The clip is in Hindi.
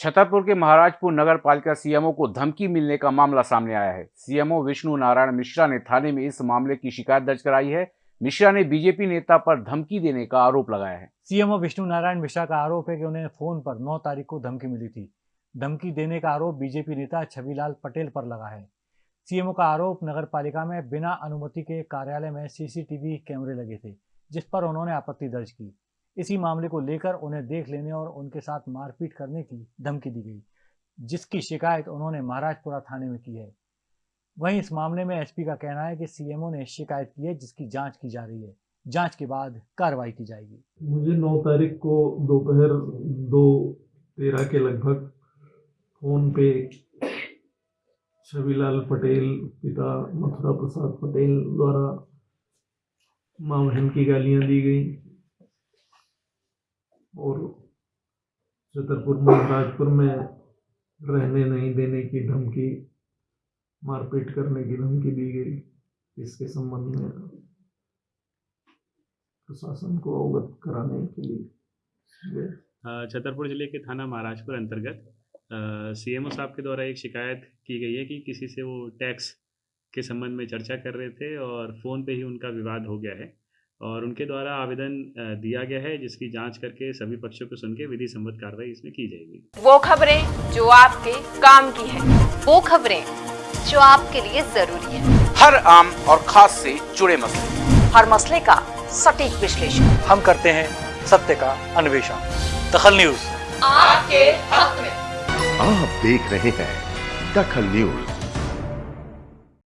छतरपुर के महाराजपुर नगर पालिका सीएमओ को धमकी मिलने का मामला सामने आया है। सीएमओ विष्णु नारायण मिश्रा ने थाने में इस मामले की शिकायत दर्ज कराई है। मिश्रा ने बीजेपी नेता पर धमकी देने का आरोप लगाया है। सीएमओ विष्णु नारायण मिश्रा का आरोप है कि उन्हें फ़ोन पर 9 तारीख को धमकी मिली थी। धमकी देने का आरोप बीजेपी नेता छविलाल पटेल पर लगा है। सीएमओ का आरोप नगर पालिका में बिना अनुमति के कार्यालय में सीसीटीवी कैमरे लगे थे, जिस पर उन्होंने आपत्ति दर्ज की। इसी मामले को लेकर उन्हें देख लेने और उनके साथ मारपीट करने की धमकी दी गई, जिसकी शिकायत उन्होंने महाराजपुरा थाने में की है। वहीं इस मामले में एसपी का कहना है कि सीएमओ ने शिकायत की है, जिसकी जाँच की जा रही है। जाँच के बाद कार्रवाई की जाएगी। मुझे 9 तारीख को दोपहर दो तेरह के लगभग फ़ोन पे छविलाल पटेल, पिता मथुरा प्रसाद पटेल द्वारा माँ बहन की गालियाँ दी गई। और छतरपुर महाराजपुर में रहने नहीं देने की धमकी, मारपीट करने की धमकी दी गई। इसके संबंध में प्रशासन को अवगत कराने के लिए छतरपुर ज़िले के थाना महाराजपुर अंतर्गत सीएमओ साहब के द्वारा एक शिकायत की गई है कि किसी से वो टैक्स के संबंध में चर्चा कर रहे थे और फ़ोन पे ही उनका विवाद हो गया है। और उनके द्वारा आवेदन दिया गया है जिसकी जाँच करके सभी पक्षों को सुन के विधि सम्मत कार्रवाई इसमें की जाएगी। वो खबरें जो आपके काम की है वो खबरें जो आपके लिए ज़रूरी है। हर आम और खास से जुड़े मसले। हर मसले का सटीक विश्लेषण। हम करते हैं सत्य का अन्वेषण। दखल न्यूज़। आपके हक में। आप देख रहे हैं दखल न्यूज़।